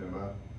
Stand by.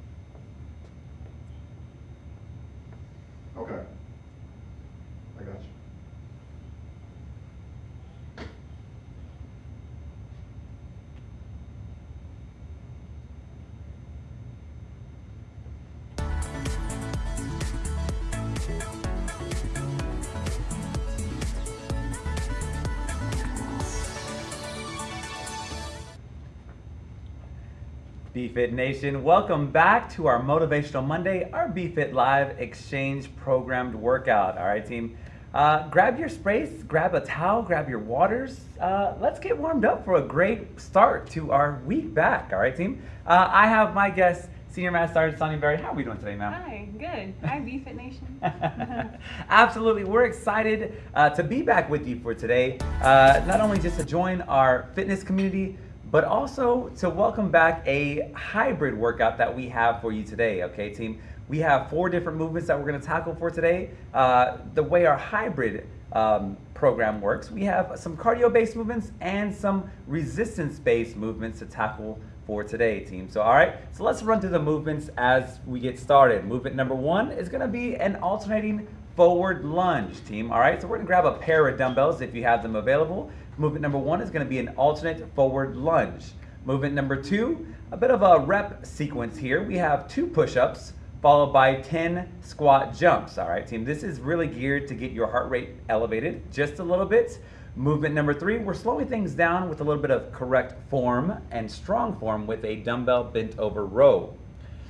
BFit Nation, welcome back to our Motivational Monday, our BFit Live Exchange programmed workout. All right, team. Uh, grab your sprays, grab a towel, grab your waters. Uh, let's get warmed up for a great start to our week back. All right, team. Uh, I have my guest, Senior Master Sergeant Sonny Berry. How are we doing today, ma'am? Hi, good. Hi, BFit Nation. Absolutely. We're excited uh, to be back with you for today. Uh, not only just to join our fitness community, but also to welcome back a hybrid workout that we have for you today, okay, team? We have four different movements that we're gonna tackle for today. Uh, the way our hybrid um, program works, we have some cardio-based movements and some resistance-based movements to tackle for today, team. So, all right, so let's run through the movements as we get started. Movement number one is gonna be an alternating forward lunge, team. All right, so we're gonna grab a pair of dumbbells if you have them available. Movement number one is gonna be an alternate forward lunge. Movement number two, a bit of a rep sequence here. We have two push-ups followed by 10 squat jumps. All right, team, this is really geared to get your heart rate elevated just a little bit. Movement number three, we're slowing things down with a little bit of correct form and strong form with a dumbbell bent over row.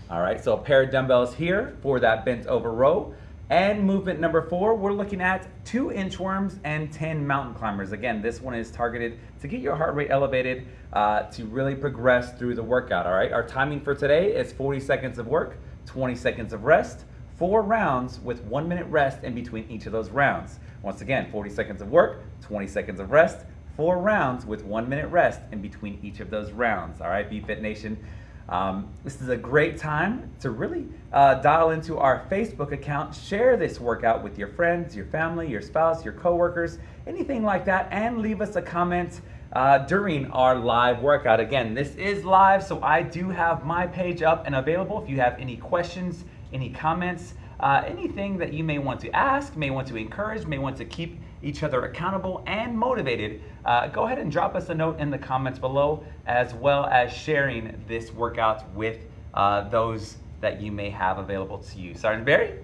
All right, so a pair of dumbbells here for that bent over row. And movement number four, we're looking at two inchworms and 10 mountain climbers. Again, this one is targeted to get your heart rate elevated uh, to really progress through the workout, all right? Our timing for today is 40 seconds of work, 20 seconds of rest, four rounds with one minute rest in between each of those rounds. Once again, 40 seconds of work, 20 seconds of rest, four rounds with one minute rest in between each of those rounds, all right, BFit Nation? Um, this is a great time to really uh, dial into our Facebook account, share this workout with your friends, your family, your spouse, your coworkers, anything like that, and leave us a comment uh, during our live workout. Again, this is live, so I do have my page up and available if you have any questions, any comments, uh, anything that you may want to ask, may want to encourage, may want to keep each other accountable and motivated, uh, go ahead and drop us a note in the comments below, as well as sharing this workout with uh, those that you may have available to you. Sergeant Barry?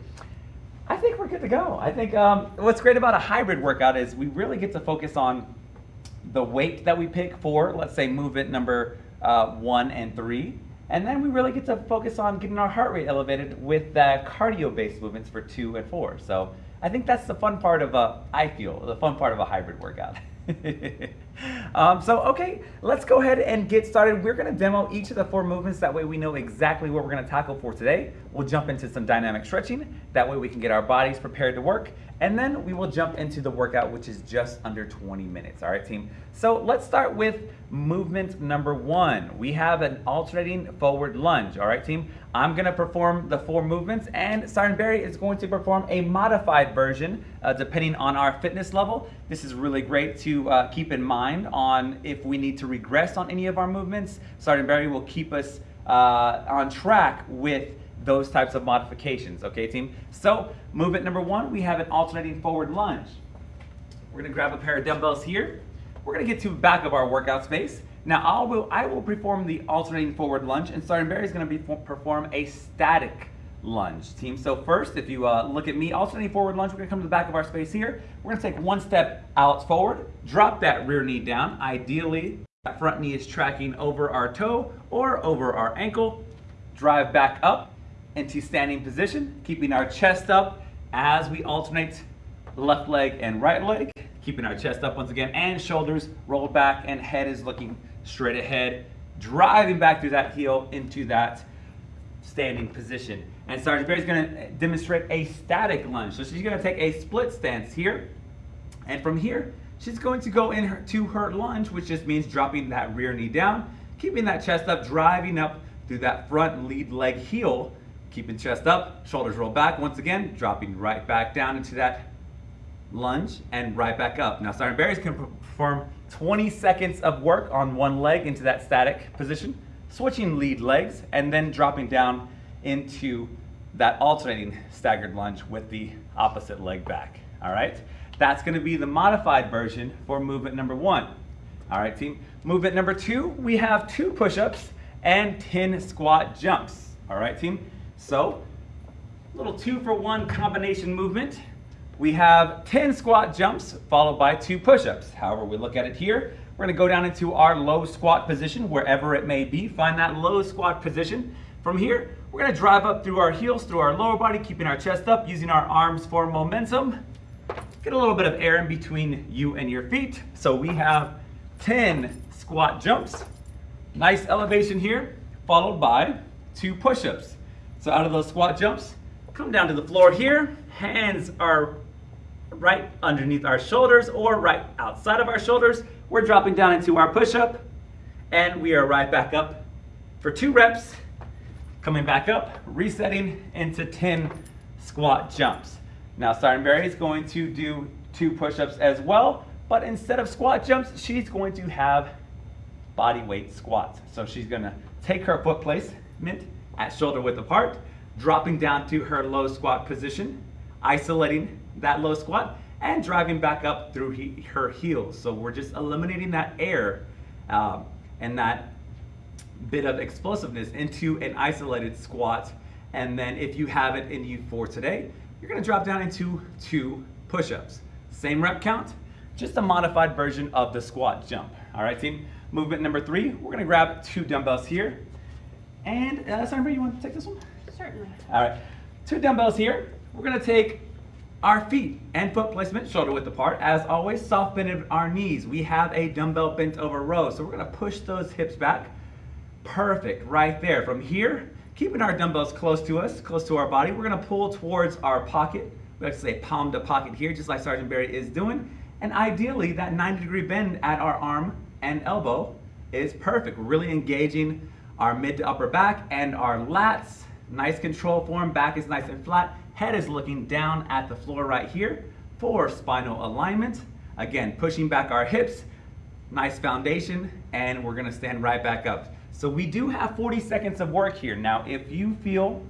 I think we're good to go. I think um, what's great about a hybrid workout is we really get to focus on the weight that we pick for, let's say, movement number uh, one and three. And then we really get to focus on getting our heart rate elevated with the cardio-based movements for two and four. So I think that's the fun part of a, I feel, the fun part of a hybrid workout. um, so, okay, let's go ahead and get started. We're gonna demo each of the four movements. That way we know exactly what we're gonna tackle for today. We'll jump into some dynamic stretching. That way we can get our bodies prepared to work. And then we will jump into the workout, which is just under 20 minutes. All right, team. So let's start with movement number one. We have an alternating forward lunge. All right, team. I'm going to perform the four movements, and Sergeant Barry is going to perform a modified version uh, depending on our fitness level. This is really great to uh, keep in mind on if we need to regress on any of our movements. Sergeant Barry will keep us uh, on track with those types of modifications, okay team? So movement number one, we have an alternating forward lunge. We're gonna grab a pair of dumbbells here. We're gonna get to the back of our workout space. Now I will, I will perform the alternating forward lunge and Sergeant is gonna be, perform a static lunge, team. So first, if you uh, look at me, alternating forward lunge, we're gonna come to the back of our space here. We're gonna take one step out forward, drop that rear knee down. Ideally, that front knee is tracking over our toe or over our ankle. Drive back up, into standing position, keeping our chest up as we alternate left leg and right leg, keeping our chest up once again, and shoulders rolled back, and head is looking straight ahead, driving back through that heel into that standing position. And Sergeant Barry's gonna demonstrate a static lunge. So she's gonna take a split stance here, and from here, she's going to go into her lunge, which just means dropping that rear knee down, keeping that chest up, driving up through that front lead leg heel, Keeping chest up, shoulders roll back. Once again, dropping right back down into that lunge and right back up. Now, Sergeant Barry's can perform 20 seconds of work on one leg into that static position. switching lead legs, and then dropping down into that alternating staggered lunge with the opposite leg back. All right, that's going to be the modified version for movement number one. All right, team. Movement number two, we have two push-ups and 10 squat jumps. All right, team. So, little two for one combination movement. We have 10 squat jumps followed by two push-ups. However, we look at it here, we're gonna go down into our low squat position, wherever it may be. Find that low squat position. From here, we're gonna drive up through our heels, through our lower body, keeping our chest up, using our arms for momentum. Get a little bit of air in between you and your feet. So we have 10 squat jumps. Nice elevation here, followed by two push-ups. So out of those squat jumps, come down to the floor here. Hands are right underneath our shoulders or right outside of our shoulders. We're dropping down into our push-up and we are right back up for two reps. Coming back up, resetting into 10 squat jumps. Now Sergeant Barry is going to do two push-ups as well, but instead of squat jumps, she's going to have body weight squats. So she's gonna take her foot placement at shoulder width apart, dropping down to her low squat position, isolating that low squat, and driving back up through he, her heels. So we're just eliminating that air um, and that bit of explosiveness into an isolated squat. And then if you have it in you for today, you're gonna drop down into two push-ups. Same rep count, just a modified version of the squat jump. All right, team? Movement number three, we're gonna grab two dumbbells here. And, uh, Sandra, you want to take this one? Certainly. All right, two dumbbells here. We're gonna take our feet and foot placement shoulder width apart. As always, soft bend our knees. We have a dumbbell bent over row, so we're gonna push those hips back. Perfect, right there. From here, keeping our dumbbells close to us, close to our body, we're gonna pull towards our pocket. We like to say palm to pocket here, just like Sergeant Barry is doing. And ideally, that 90 degree bend at our arm and elbow is perfect. Really engaging our mid to upper back and our lats. Nice control form, back is nice and flat. Head is looking down at the floor right here for spinal alignment. Again, pushing back our hips, nice foundation, and we're gonna stand right back up. So we do have 40 seconds of work here. Now, if you feel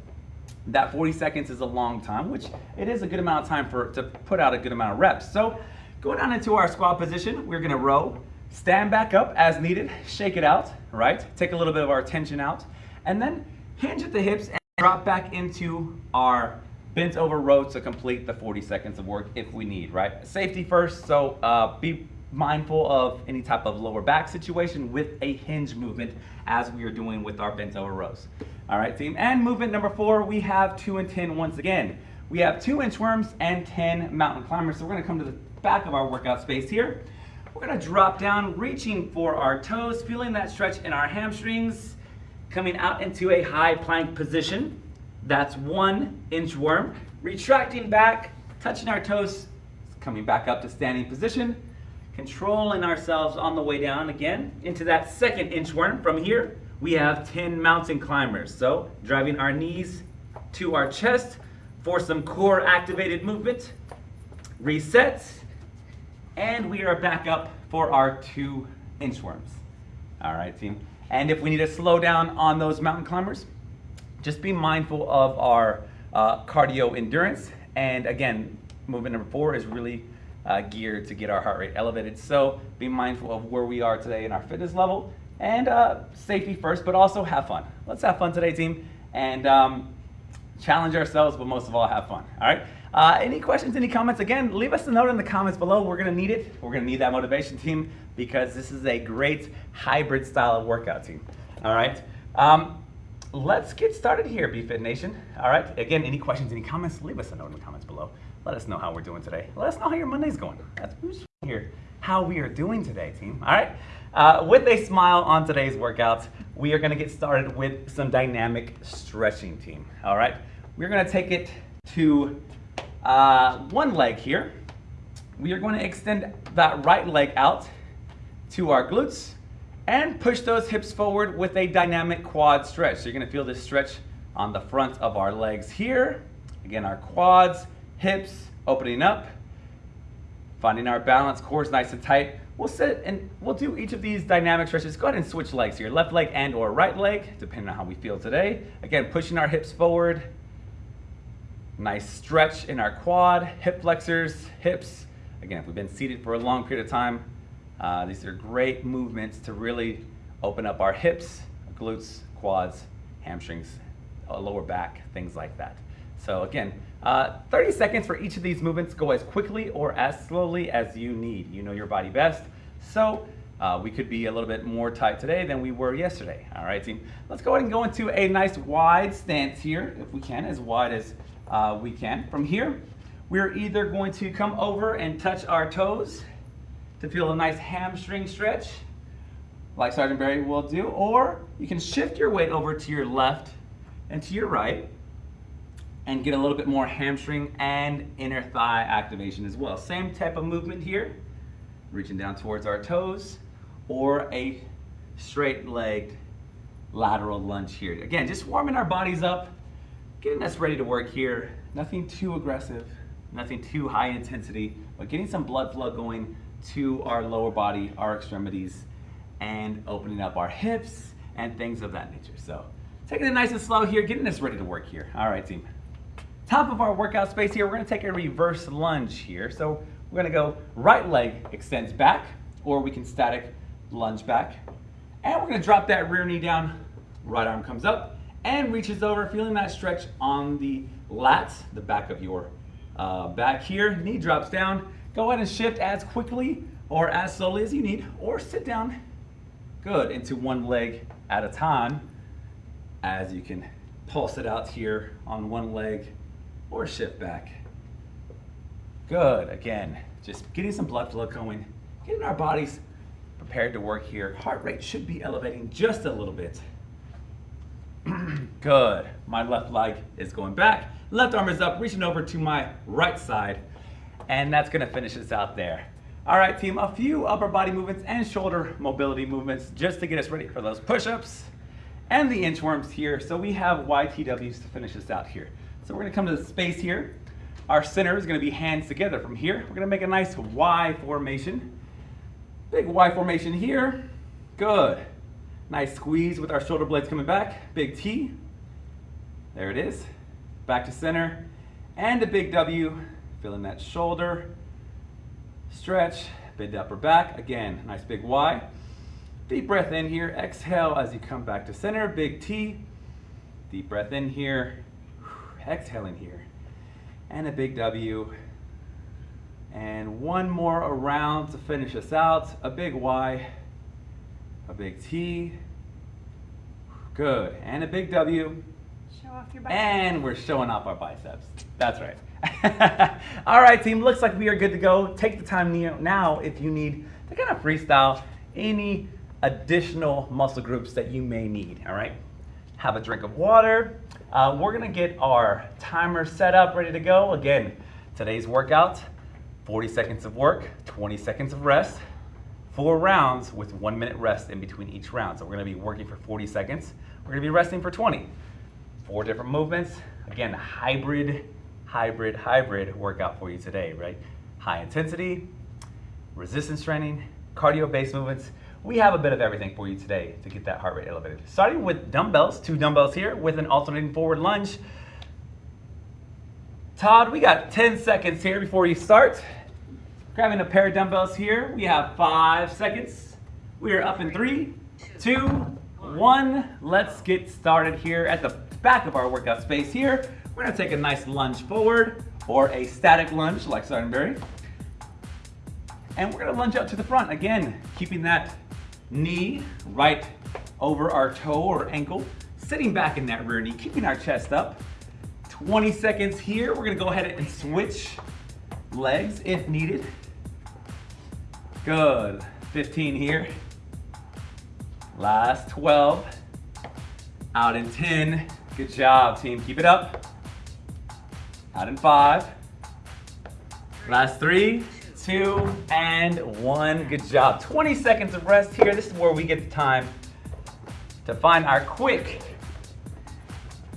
that 40 seconds is a long time, which it is a good amount of time for to put out a good amount of reps. So go down into our squat position. We're gonna row, stand back up as needed, shake it out, right? Take a little bit of our tension out, and then hinge at the hips and drop back into our bent over row to complete the 40 seconds of work if we need, right? Safety first, so uh, be mindful of any type of lower back situation with a hinge movement as we are doing with our bent over rows. All right, team. And movement number four, we have two and 10 once again. We have two inchworms and 10 mountain climbers. So we're gonna come to the back of our workout space here. We're gonna drop down, reaching for our toes, feeling that stretch in our hamstrings, coming out into a high plank position. That's one inchworm. Retracting back, touching our toes, coming back up to standing position, controlling ourselves on the way down again into that second inchworm. From here, we have 10 mountain climbers. So driving our knees to our chest for some core activated movement. Reset. And we are back up for our two inchworms. All right, team. And if we need to slow down on those mountain climbers, just be mindful of our uh, cardio endurance. And again, movement number four is really uh, geared to get our heart rate elevated. So be mindful of where we are today in our fitness level and uh, safety first, but also have fun. Let's have fun today, team, and um, challenge ourselves, but most of all, have fun. All right. Uh, any questions, any comments? Again, leave us a note in the comments below. We're going to need it. We're going to need that motivation team because this is a great hybrid style of workout team. All right. Um, let's get started here, BFit Nation. All right. Again, any questions, any comments? Leave us a note in the comments below. Let us know how we're doing today. Let us know how your Monday's going. That's who's here. How we are doing today, team. All right. Uh, with a smile on today's workout, we are going to get started with some dynamic stretching, team. All right. We're going to take it to uh, one leg here. We are going to extend that right leg out to our glutes and push those hips forward with a dynamic quad stretch. So you're going to feel this stretch on the front of our legs here. Again, our quads, hips opening up, finding our balance, core is nice and tight. we'll sit and we'll do each of these dynamic stretches. Go ahead and switch legs here, left leg and or right leg, depending on how we feel today. Again, pushing our hips forward. Nice stretch in our quad, hip flexors, hips. Again, if we've been seated for a long period of time, uh, these are great movements to really open up our hips, glutes, quads, hamstrings, lower back, things like that. So again, uh, 30 seconds for each of these movements. Go as quickly or as slowly as you need. You know your body best. So uh, we could be a little bit more tight today than we were yesterday. All right, team. Let's go ahead and go into a nice wide stance here, if we can, as wide as uh, we can. From here, we're either going to come over and touch our toes to feel a nice hamstring stretch, like Sergeant Barry will do, or you can shift your weight over to your left and to your right and get a little bit more hamstring and inner thigh activation as well. Same type of movement here, reaching down towards our toes, or a straight legged lateral lunge here. Again, just warming our bodies up, getting us ready to work here. Nothing too aggressive, nothing too high intensity, but getting some blood flow going to our lower body, our extremities, and opening up our hips and things of that nature. So taking it nice and slow here, getting us ready to work here. All right, team. Top of our workout space here, we're gonna take a reverse lunge here. So we're gonna go right leg extends back, or we can static lunge back. And we're gonna drop that rear knee down, right arm comes up, and reaches over, feeling that stretch on the lats, the back of your uh, back here. Knee drops down. Go ahead and shift as quickly or as slowly as you need, or sit down, good, into one leg at a time as you can pulse it out here on one leg or shift back. Good, again, just getting some blood flow going, getting our bodies prepared to work here. Heart rate should be elevating just a little bit. Good, my left leg is going back, left arm is up, reaching over to my right side, and that's gonna finish us out there. All right, team, a few upper body movements and shoulder mobility movements just to get us ready for those push-ups and the inchworms here. So we have YTWs to finish us out here. So we're gonna come to the space here. Our center is gonna be hands together from here. We're gonna make a nice Y formation. Big Y formation here. Good. Nice squeeze with our shoulder blades coming back. Big T. There it is. Back to center. And a big W. Feeling that shoulder. Stretch. Bend the upper back. Again, nice big Y. Deep breath in here. Exhale as you come back to center. Big T. Deep breath in here Exhale in here. And a big W. And one more around to finish us out. A big Y, a big T. Good. And a big W. Show off your biceps. And we're showing off our biceps. That's right. All right, team. Looks like we are good to go. Take the time now if you need to kind of freestyle any additional muscle groups that you may need. All right. Have a drink of water. Uh, we're gonna get our timer set up, ready to go. Again, today's workout, 40 seconds of work, 20 seconds of rest, four rounds with one minute rest in between each round. So we're gonna be working for 40 seconds. We're gonna be resting for 20. Four different movements. Again, hybrid, hybrid, hybrid workout for you today, right? High intensity, resistance training, cardio-based movements, we have a bit of everything for you today to get that heart rate elevated. Starting with dumbbells, two dumbbells here with an alternating forward lunge. Todd, we got 10 seconds here before you start. Grabbing a pair of dumbbells here, we have five seconds. We are up in three, two, one. Let's get started here at the back of our workout space here. We're gonna take a nice lunge forward or a static lunge like Sergeant And we're gonna lunge out to the front. Again, keeping that knee right over our toe or ankle, sitting back in that rear knee, keeping our chest up. 20 seconds here. We're gonna go ahead and switch legs if needed. Good, 15 here. Last 12. Out in 10. Good job, team. Keep it up. Out in five. Last three two, and one. Good job. 20 seconds of rest here. This is where we get the time to find our quick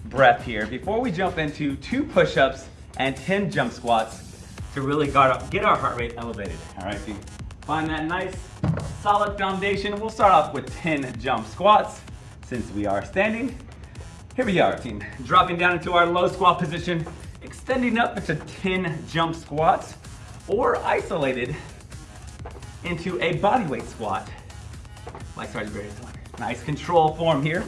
breath here before we jump into two push-ups and 10 jump squats to really get our heart rate elevated. All right, Find that nice solid foundation. We'll start off with 10 jump squats since we are standing. Here we are, team. Dropping down into our low squat position, extending up into 10 jump squats, or isolated into a bodyweight squat, like Sergeant Barry's doing. Nice control form here.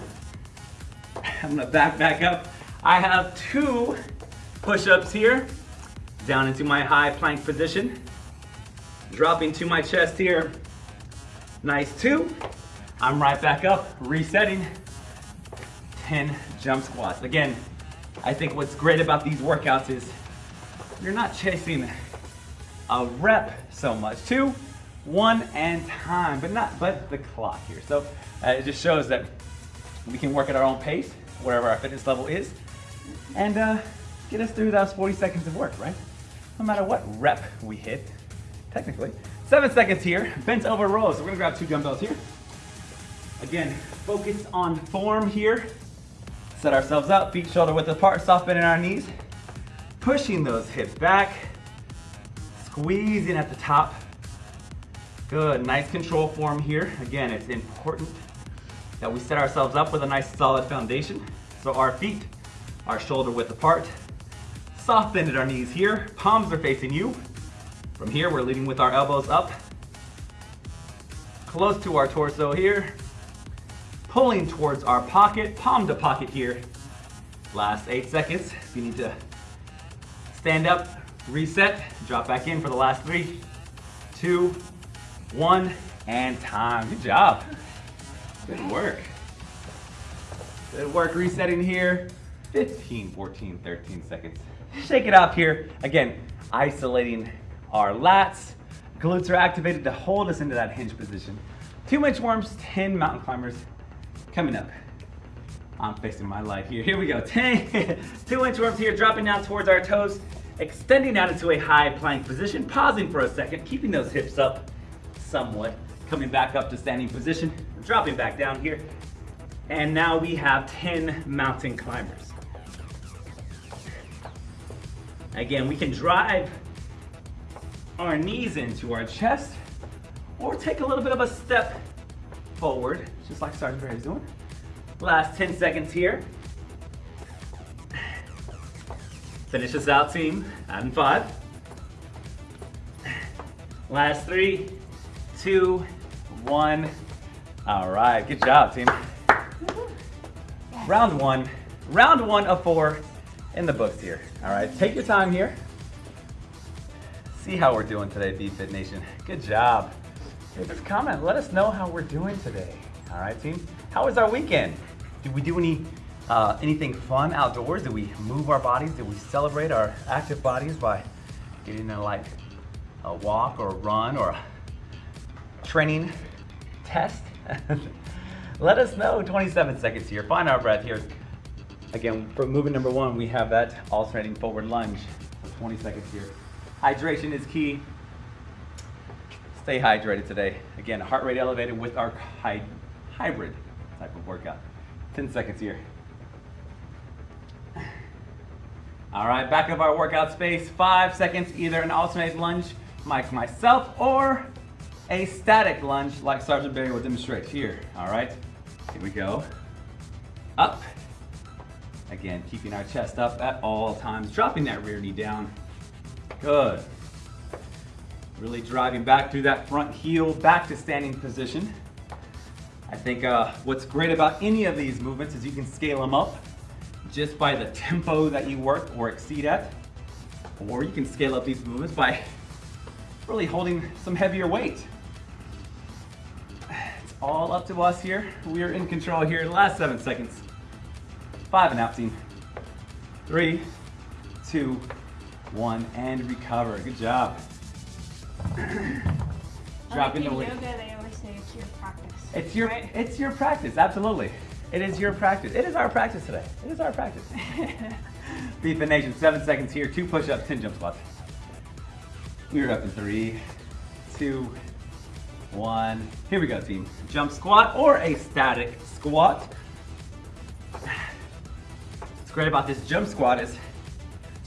I'm gonna back back up. I have two push-ups here, down into my high plank position, dropping to my chest here. Nice two. I'm right back up, resetting. 10 jump squats. Again, I think what's great about these workouts is you're not chasing a rep so much. Two, one, and time, but not but the clock here. So uh, it just shows that we can work at our own pace, wherever our fitness level is, and uh, get us through those 40 seconds of work, right? No matter what rep we hit, technically. Seven seconds here, bent over rows. So we're gonna grab two dumbbells here. Again, focus on form here. Set ourselves up, feet shoulder width apart, soft bend in our knees. Pushing those hips back, squeezing at the top. Good, nice control form here. Again, it's important that we set ourselves up with a nice solid foundation. So our feet are shoulder width apart. Soft bend at our knees here. Palms are facing you. From here, we're leading with our elbows up. Close to our torso here. Pulling towards our pocket, palm to pocket here. Last eight seconds. If you need to stand up, reset, drop back in for the last three, two, one, and time. Good job. Good work. Good work resetting here. 15, 14, 13 seconds. Shake it up here. Again, isolating our lats. Glutes are activated to hold us into that hinge position. Two inchworms, 10 mountain climbers coming up. I'm facing my light here. Here we go. 10, two inch worms here, dropping down towards our toes, extending out into a high plank position, pausing for a second, keeping those hips up somewhat, coming back up to standing position, dropping back down here. And now we have 10 mountain climbers. Again, we can drive our knees into our chest or take a little bit of a step forward, just like Sergeant Barry's doing. Last 10 seconds here. Finish this out, team. Adding five. Last three, two, one. All right, good job, team. Round one, round one of four in the books here. All right, take your time here. See how we're doing today, BFit Nation. Good job. Hey, just comment, let us know how we're doing today. All right, team. How was our weekend? Did we do any uh, anything fun outdoors? Did we move our bodies? Did we celebrate our active bodies by getting a like a walk or a run or a training test? Let us know. 27 seconds here. Find our breath here. Again, for movement number one, we have that alternating forward lunge for 20 seconds here. Hydration is key. Stay hydrated today. Again, heart rate elevated with our hy hybrid type of workout. 10 seconds here. All right, back of our workout space. Five seconds, either an alternate lunge like myself or a static lunge like Sergeant Barry will demonstrate here. All right, here we go. Up. Again, keeping our chest up at all times, dropping that rear knee down. Good. Really driving back through that front heel, back to standing position. I think uh, what's great about any of these movements is you can scale them up just by the tempo that you work or exceed at. Or you can scale up these movements by really holding some heavier weight. It's all up to us here. We are in control here. Last seven seconds. Five and team. Three, two, one, and recover. Good job. Dropping like the in weight. yoga, they always say it's your practice. It's your right? it's your practice, absolutely. It is your practice. It is our practice today. It is our practice. BFit Nation, seven seconds here, two push-ups, 10 jump squats. We are up in three, two, one. Here we go, team. Jump squat or a static squat. What's great about this jump squat is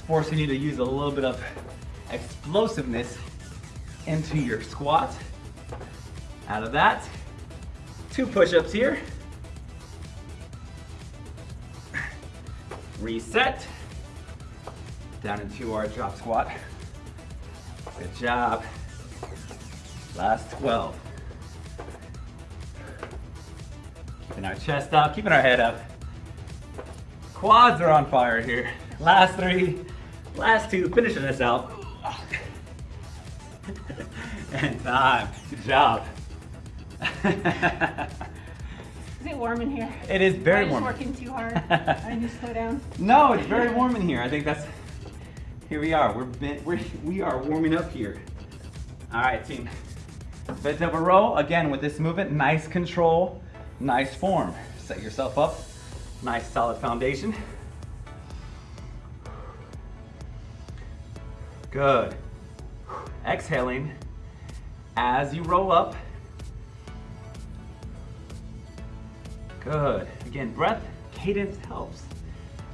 forcing you to use a little bit of explosiveness into your squat Out of that, two push-ups here. Reset. Down into our drop squat. Good job. Last 12. Keeping our chest up, keeping our head up. Quads are on fire here. Last three, last two, finishing this out. and time. Good job. Is it warm in here? it is very Am I'm just working too hard. I need to slow down. No, it's very warm in here. I think that's. Here we are. We're, bent, we're we are warming up here. All right, team. Bent over row again with this movement. Nice control, nice form. Set yourself up. Nice solid foundation. Good. Exhaling as you roll up. Good. Again, breath cadence helps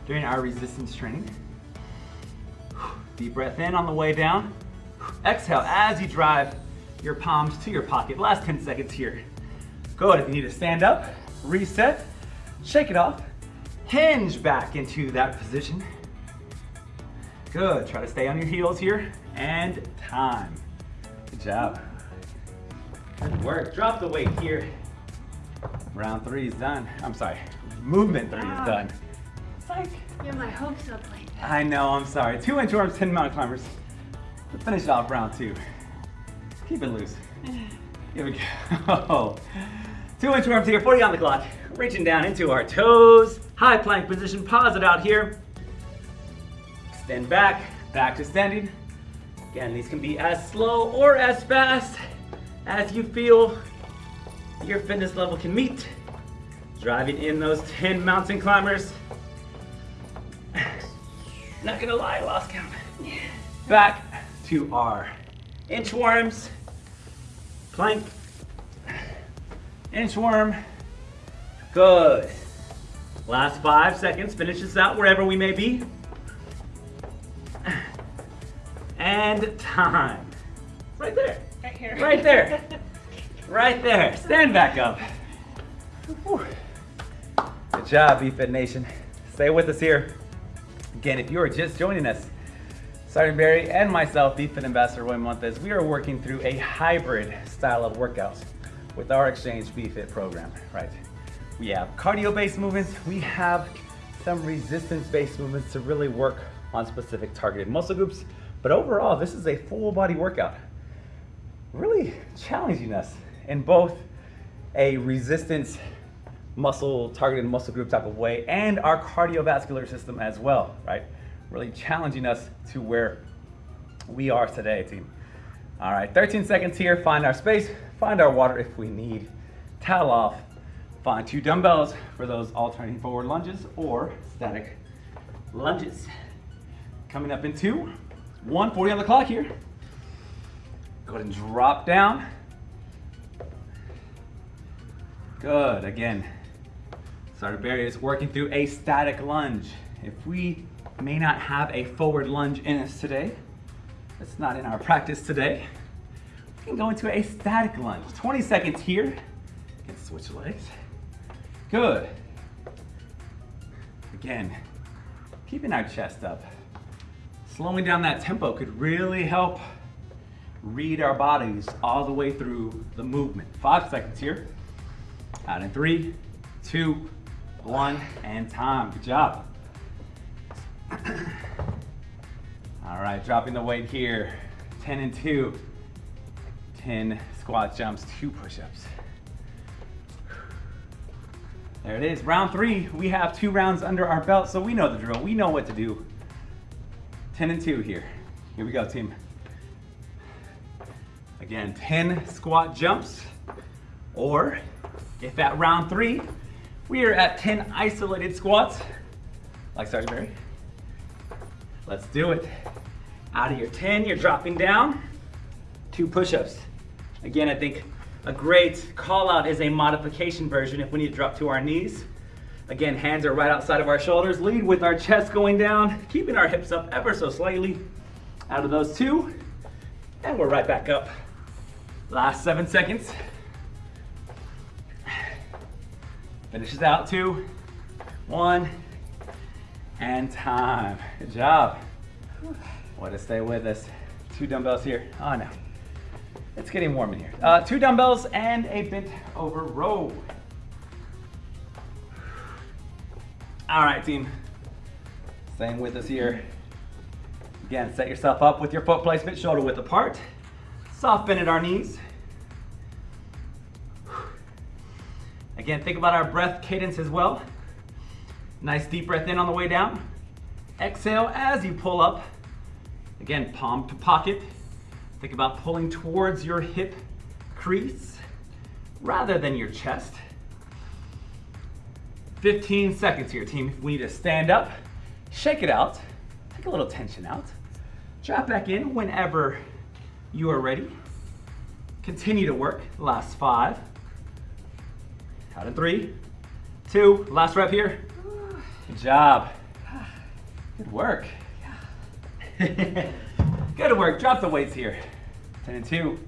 during our resistance training. Deep breath in on the way down. Exhale as you drive your palms to your pocket. Last 10 seconds here. Good. If you need to stand up, reset, shake it off, hinge back into that position. Good. Try to stay on your heels here. And time. Good job. Good work. Drop the weight here. Round three is done. I'm sorry. Movement three is Ah. done. It's like, Get my hopes up like that. I know, I'm sorry. Two inchworms, 10 mountain climbers. Let's finish off round two. Keep it loose. Here we go. Two inchworms here, 40 on the clock. Reaching down into our toes. High plank position, pause it out here. Extend back, back to standing. Again, these can be as slow or as fast as you feel your fitness level can meet. Driving in those 10 mountain climbers. Not gonna lie, I lost count. Back to our inchworms. Plank. Inchworm. Good. Last five seconds. Finish this out wherever we may be. And time. Right there. Right here. Right there. Right there. Stand back up. Whew. Good job, BFit Nation. Stay with us here. Again, if you are just joining us, Sergeant Barry and myself, BFit Ambassador Roy Montes, we are working through a hybrid style of workouts with our Exchange BFit program, right? We have cardio-based movements, we have some resistance-based movements to really work on specific targeted muscle groups, but overall, this is a full body workout really challenging us in both a resistance muscle targeted muscle group type of way and our cardiovascular system as well, right? Really challenging us to where we are today, team. All right, 13 seconds here. Find our space, find our water if we need. Towel off. Find two dumbbells for those alternating forward lunges or static lunges. Coming up in two. 140 on the clock here. Go ahead and drop down. Good, again. Sergeant Barry is working through a static lunge. If we may not have a forward lunge in us today, that's not in our practice today, we can go into a static lunge. 20 seconds here. Can switch legs. Good. Again, keeping our chest up. Slowing down that tempo could really help read our bodies all the way through the movement. Five seconds here. Out in three, two, one, and time. Good job. All right, dropping the weight here. 10 and two. 10 squat jumps, two push-ups. There it is, round three. We have two rounds under our belt, so we know the drill. We know what to do. 10 and two here. Here we go, team. Again, 10 squat jumps, or if at round three, we are at 10 isolated squats, like Sergeant. Let's do it. Out of your 10, you're dropping down, two push-ups. Again, I think a great call out is a modification version if we need to drop to our knees. Again, hands are right outside of our shoulders. Lead with our chest going down, keeping our hips up ever so slightly. Out of those two, and we're right back up. Last seven seconds. Finishes out, two, one, and time. Good job. Want to stay with us. Two dumbbells here. Oh no, it's getting warm in here. Uh, two dumbbells and a bent over row. All right, team. Same with us here. Again, set yourself up with your foot placement, shoulder width apart. Soft bend at our knees. Again, think about our breath cadence as well. Nice deep breath in on the way down. Exhale as you pull up. Again, palm to pocket. Think about pulling towards your hip crease rather than your chest. 15 seconds here, team. We need to stand up, shake it out, take a little tension out, drop back in whenever you are ready. Continue to work. Last five. Count in three, two, last rep here. Good job. Good work. Good work. Drop the weights here. 10 and 2.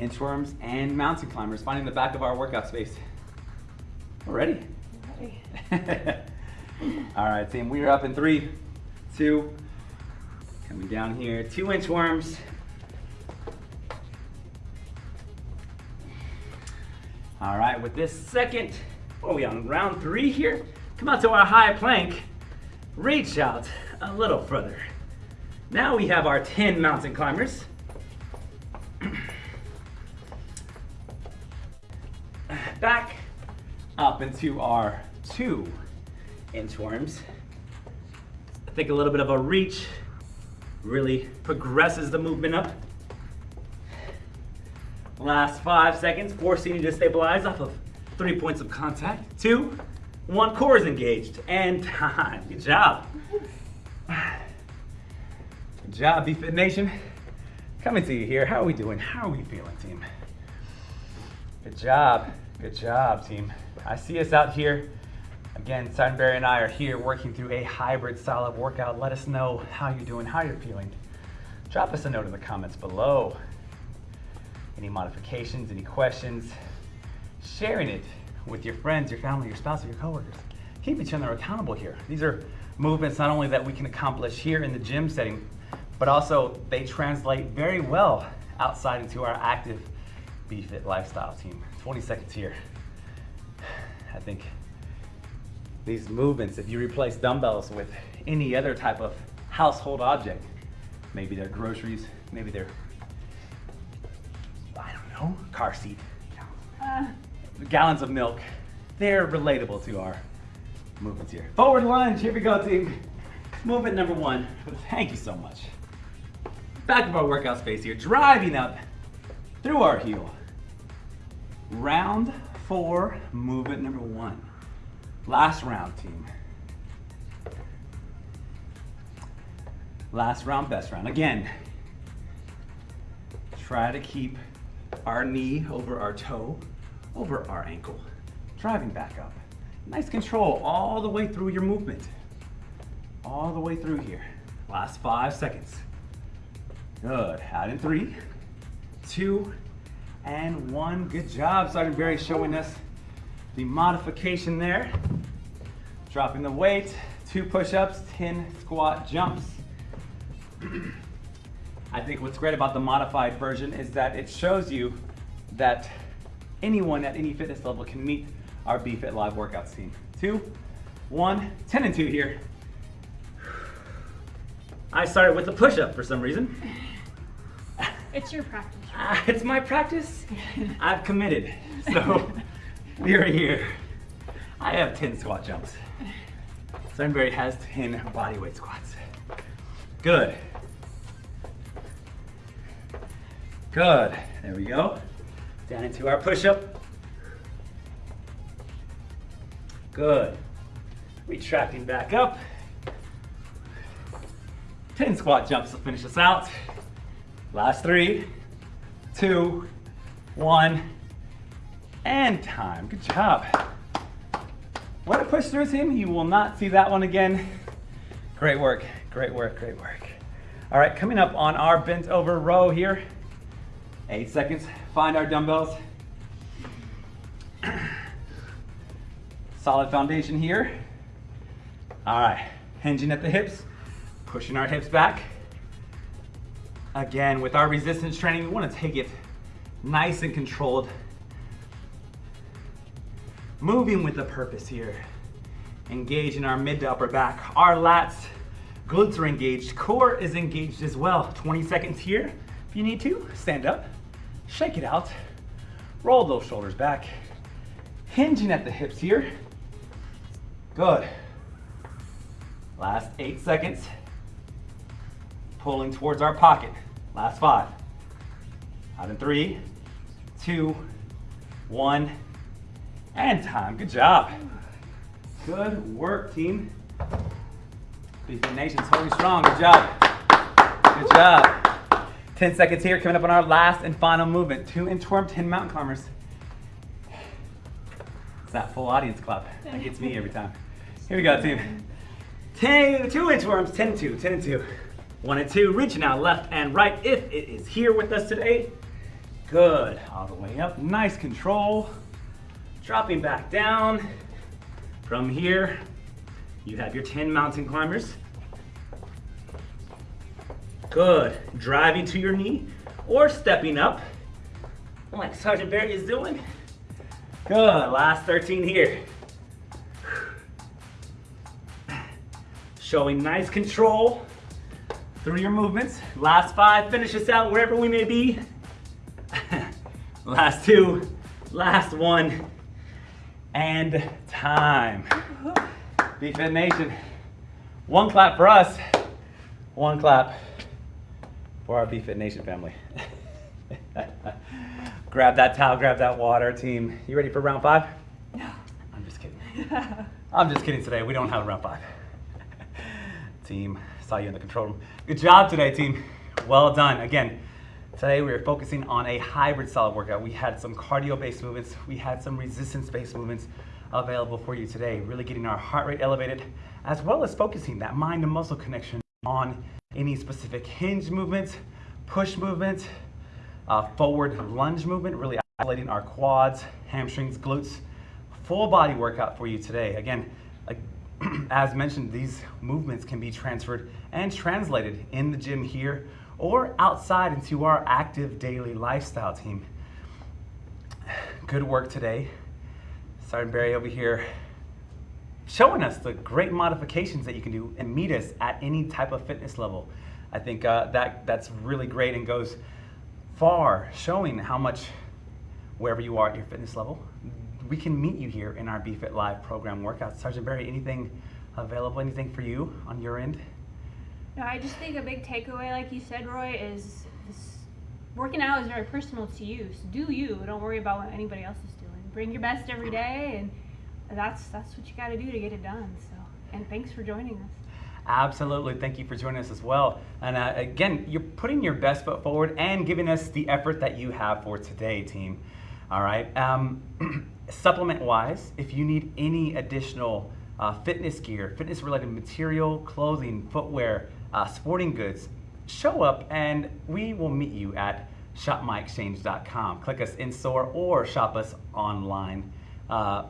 Inchworms and mountain climbers, finding the back of our workout space. We're ready. Ready. All right, team. We are up in three, two, coming down here. two inch worms. All right, with this second, what are we on round three here? Come out to our high plank. Reach out a little further. Now we have our 10 mountain climbers. Back up into our two inchworms. I think a little bit of a reach really progresses the movement up. Last five seconds, forcing you to stabilize off of three points of contact. Two, one, core is engaged, and time. Good job. Good job, BFit Nation. Coming to you here. How are we doing? How are we feeling, team? Good job. Good job, team. I see us out here. Again, Barry and I are here working through a hybrid style of workout. Let us know how you're doing, how you're feeling. Drop us a note in the comments below. Any modifications, any questions, sharing it with your friends, your family, your spouse, or your coworkers. Keep each other accountable here. These are movements not only that we can accomplish here in the gym setting, but also they translate very well outside into our active BFit lifestyle team. 20 seconds here. I think these movements, if you replace dumbbells with any other type of household object, maybe they're groceries, maybe they're, I don't know, car seat, Uh, gallons of milk, they're relatable to our movements here. Forward lunge, here we go team. Movement number one, thank you so much. Back of our workout space here, driving up through our heel. Round four, movement number one. Last round, team. Last round, best round. Again, try to keep our knee over our toe, over our ankle, driving back up. Nice control all the way through your movement. All the way through here. Last five seconds. Good. Out in three, two, and one. Good job, Sergeant Barry showing us the modification there. Dropping the weight, two push-ups, 10 squat jumps. I think what's great about the modified version is that it shows you that anyone at any fitness level can meet our BFit Live workouts team. Two, one, 10 and two here. I started with the push-up for some reason. it's your practice. Ah, it's my practice. I've committed. So we're here. I have 10 squat jumps. Sunbury has 10 bodyweight squats. Good. Good. There we go. Down into our push-up. Good. Retracting back up. 10 squat jumps to finish us out. Last three, two, one, and time. Good job. Way to push through, team. You will not see that one again. Great work, great work, great work. All right, coming up on our bent over row here. Eight seconds, find our dumbbells. Solid foundation here. All right, hinging at the hips, pushing our hips back. Again, with our resistance training, we wanna take it nice and controlled. Moving with a purpose here. Engaging our mid to upper back. Our lats, glutes are engaged. Core is engaged as well. 20 seconds here. If you need to, stand up, shake it out, roll those shoulders back. Hinging at the hips here. Good. Last eight seconds. Pulling towards our pocket. Last five. Out in three, two, one, and time. Good job. Good work, team. BFit Nation's holding strong. Good job. Good job. 10 seconds here, coming up on our last and final movement. Two inchworm, 10 mountain climbers. It's that full audience clap. That gets me every time. Here we go, team. 10, two inchworms, 10 and 2, 10 and 2. 1 and 2, reaching out left and right if it is here with us today. Good, all the way up, nice control. Dropping back down. From here, you have your 10 mountain climbers. Good, driving to your knee or stepping up like Sergeant Barry is doing. Good, last 13 here. Showing nice control through your movements. Last five, finish us out wherever we may be. last two, last one, and time. BFit Nation, one clap for us, one clap for our BFit Nation family. grab that towel, grab that water, team. You ready for round five? No. I'm just kidding. I'm just kidding today. We don't have a round five. team, saw you in the control room. Good job today, team. Well done. Again, today we are focusing on a hybrid solid workout. We had some cardio-based movements. We had some resistance-based movements available for you today. Really getting our heart rate elevated, as well as focusing that mind to muscle connection on any specific hinge movements, push movements, uh, forward lunge movement, really isolating our quads, hamstrings, glutes. Full body workout for you today. Again, as mentioned, these movements can be transferred and translated in the gym here or outside into our active daily lifestyle team. Good work today. Sergeant Barry over here showing us the great modifications that you can do and meet us at any type of fitness level. I think uh, that that's really great and goes far, showing how much wherever you are at your fitness level, we can meet you here in our BFit Live program workouts. Sergeant Barry, anything available, anything for you on your end? No, I just think a big takeaway, like you said, Roy, is this, working out is very personal to you. So do you. Don't worry about what anybody else is doing. Bring your best every day, and that's that's what you got to do to get it done. So, and thanks for joining us. Absolutely. Thank you for joining us as well. And uh, again, you're putting your best foot forward and giving us the effort that you have for today, team. All right. Um, supplement wise, if you need any additional uh, fitness gear, fitness related material, clothing, footwear, uh, sporting goods, show up and we will meet you at shopmyexchange.com. Click us in store or shop us online. Uh,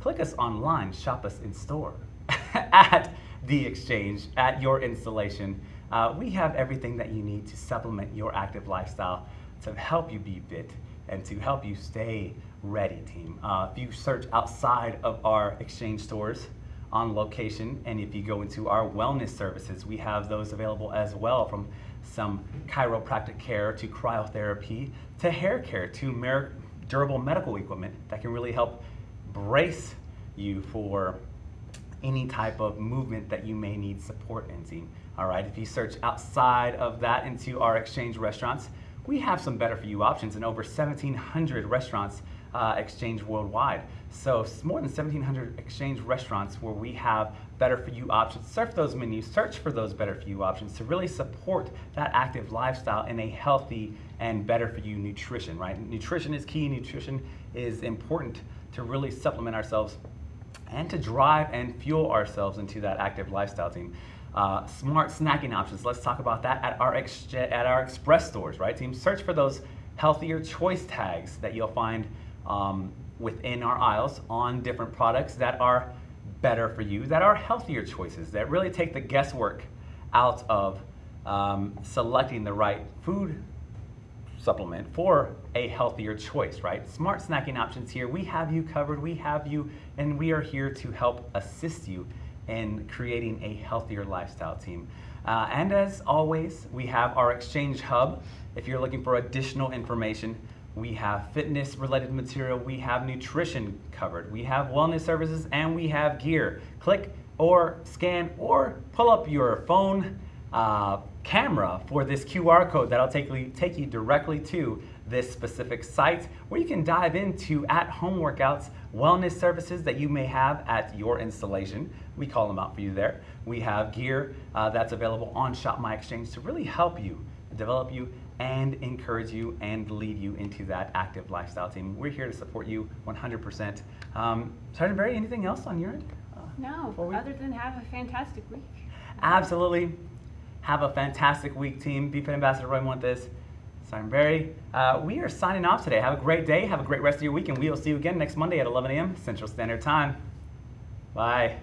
click us online, shop us in store at the exchange, at your installation. Uh, we have everything that you need to supplement your active lifestyle to help you be fit and to help you stay ready, team. Uh, if you search outside of our exchange stores on location, and if you go into our wellness services, we have those available as well from some chiropractic care to cryotherapy to hair care to durable medical equipment that can really help brace you for any type of movement that you may need support in, team. All right, if you search outside of that into our exchange restaurants, we have some better for you options in over 1,700 restaurants uh, exchange worldwide. So more than 1,700 exchange restaurants where we have better for you options. Surf those menus, search for those better for you options to really support that active lifestyle in a healthy and better for you nutrition, right? Nutrition is key, nutrition is important to really supplement ourselves and to drive and fuel ourselves into that active lifestyle team. Uh, smart snacking options. Let's talk about that at our at our express stores, right, team? Search for those healthier choice tags that you'll find um, within our aisles on different products that are better for you, that are healthier choices, that really take the guesswork out of um, selecting the right food supplement for a healthier choice, right? Smart snacking options here. We have you covered, we have you, and we are here to help assist you in creating a healthier lifestyle team. Uh, and as always, we have our Exchange Hub. If you're looking for additional information, we have fitness related material, we have nutrition covered, we have wellness services, and we have gear. Click or scan or pull up your phone uh, camera for this QR code that'll take you, take you directly to this specific site where you can dive into at home workouts, wellness services that you may have at your installation. We call them out for you there. We have gear uh, that's available on Shop My Exchange to really help you, develop you, and encourage you and lead you into that active lifestyle team. We're here to support you 100%. Um, Sergeant Barry, anything else on your end? Uh, No, we- other than have a fantastic week. Absolutely. Have a fantastic week, team. BFit Ambassador Roy this. Simon Barry. Uh, we are signing off today. Have a great day. Have a great rest of your week, and we will see you again next Monday at 11 a.m. Central Standard Time. Bye.